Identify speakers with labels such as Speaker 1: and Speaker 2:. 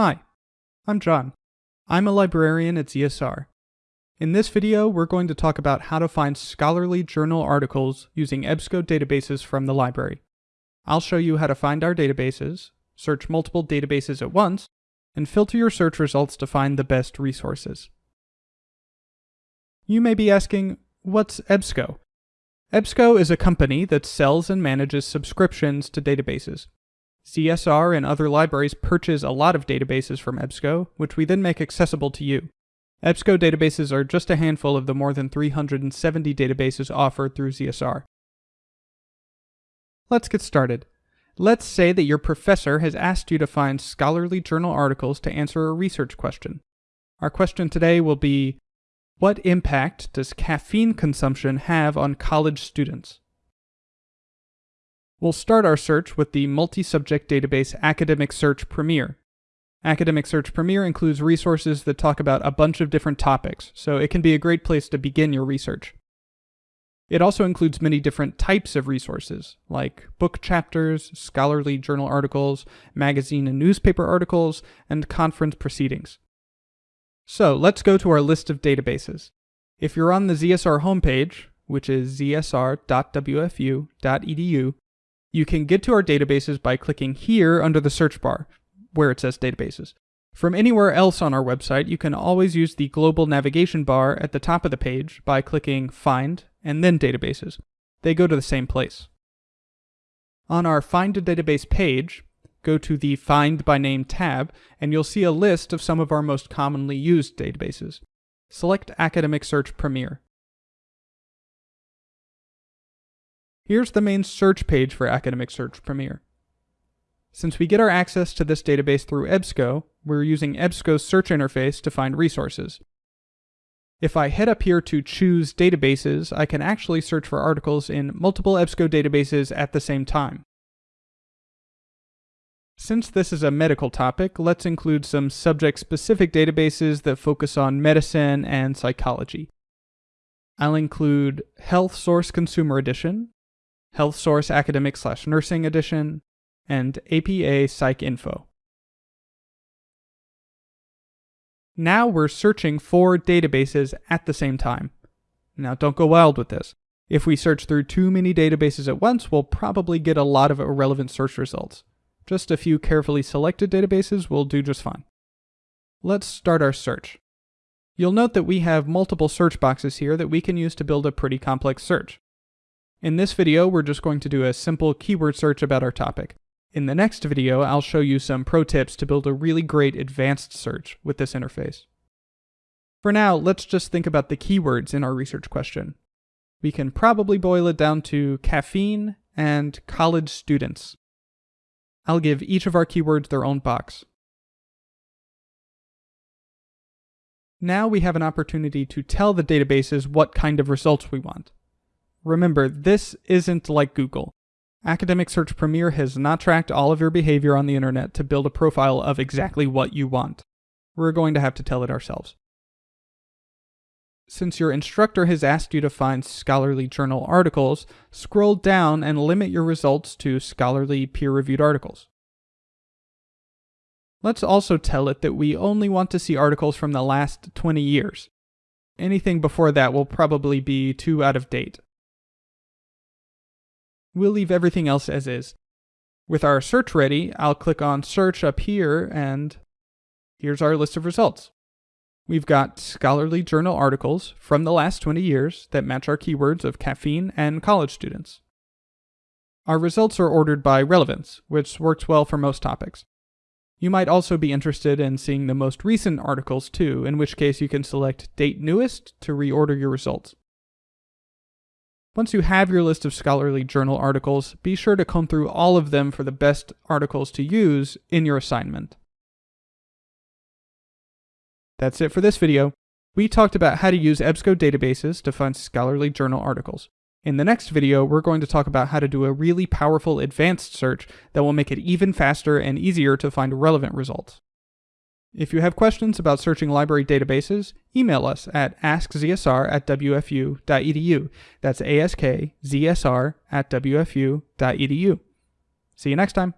Speaker 1: Hi, I'm John. I'm a librarian at ZSR. In this video, we're going to talk about how to find scholarly journal articles using EBSCO databases from the library. I'll show you how to find our databases, search multiple databases at once, and filter your search results to find the best resources. You may be asking, what's EBSCO? EBSCO is a company that sells and manages subscriptions to databases. ZSR and other libraries purchase a lot of databases from EBSCO, which we then make accessible to you. EBSCO databases are just a handful of the more than 370 databases offered through ZSR. Let's get started. Let's say that your professor has asked you to find scholarly journal articles to answer a research question. Our question today will be, what impact does caffeine consumption have on college students? We'll start our search with the multi-subject database Academic Search Premier. Academic Search Premier includes resources that talk about a bunch of different topics, so it can be a great place to begin your research. It also includes many different types of resources, like book chapters, scholarly journal articles, magazine and newspaper articles, and conference proceedings. So let's go to our list of databases. If you're on the ZSR homepage, which is zsr.wfu.edu, you can get to our databases by clicking here under the search bar, where it says databases. From anywhere else on our website, you can always use the global navigation bar at the top of the page by clicking Find and then Databases. They go to the same place. On our Find a Database page, go to the Find by Name tab, and you'll see a list of some of our most commonly used databases. Select Academic Search Premier. Here's the main search page for Academic Search Premier. Since we get our access to this database through EBSCO, we're using EBSCO's search interface to find resources. If I head up here to Choose Databases, I can actually search for articles in multiple EBSCO databases at the same time. Since this is a medical topic, let's include some subject-specific databases that focus on medicine and psychology. I'll include Health Source Consumer Edition, Health Source Academic slash Nursing Edition, and APA PsycINFO. Now we're searching four databases at the same time. Now don't go wild with this. If we search through too many databases at once, we'll probably get a lot of irrelevant search results. Just a few carefully selected databases will do just fine. Let's start our search. You'll note that we have multiple search boxes here that we can use to build a pretty complex search. In this video, we're just going to do a simple keyword search about our topic. In the next video, I'll show you some pro tips to build a really great advanced search with this interface. For now, let's just think about the keywords in our research question. We can probably boil it down to caffeine and college students. I'll give each of our keywords their own box. Now we have an opportunity to tell the databases what kind of results we want. Remember, this isn't like Google. Academic Search Premier has not tracked all of your behavior on the internet to build a profile of exactly what you want. We're going to have to tell it ourselves. Since your instructor has asked you to find scholarly journal articles, scroll down and limit your results to scholarly peer-reviewed articles. Let's also tell it that we only want to see articles from the last 20 years. Anything before that will probably be too out of date. We'll leave everything else as is. With our search ready, I'll click on search up here and here's our list of results. We've got scholarly journal articles from the last 20 years that match our keywords of caffeine and college students. Our results are ordered by relevance, which works well for most topics. You might also be interested in seeing the most recent articles too, in which case you can select Date Newest to reorder your results. Once you have your list of scholarly journal articles, be sure to comb through all of them for the best articles to use in your assignment. That's it for this video. We talked about how to use EBSCO databases to find scholarly journal articles. In the next video, we're going to talk about how to do a really powerful advanced search that will make it even faster and easier to find relevant results. If you have questions about searching library databases, email us at askzsr at wfu.edu. That's askzsr at wfu.edu. See you next time.